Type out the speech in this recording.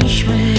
powinniśmy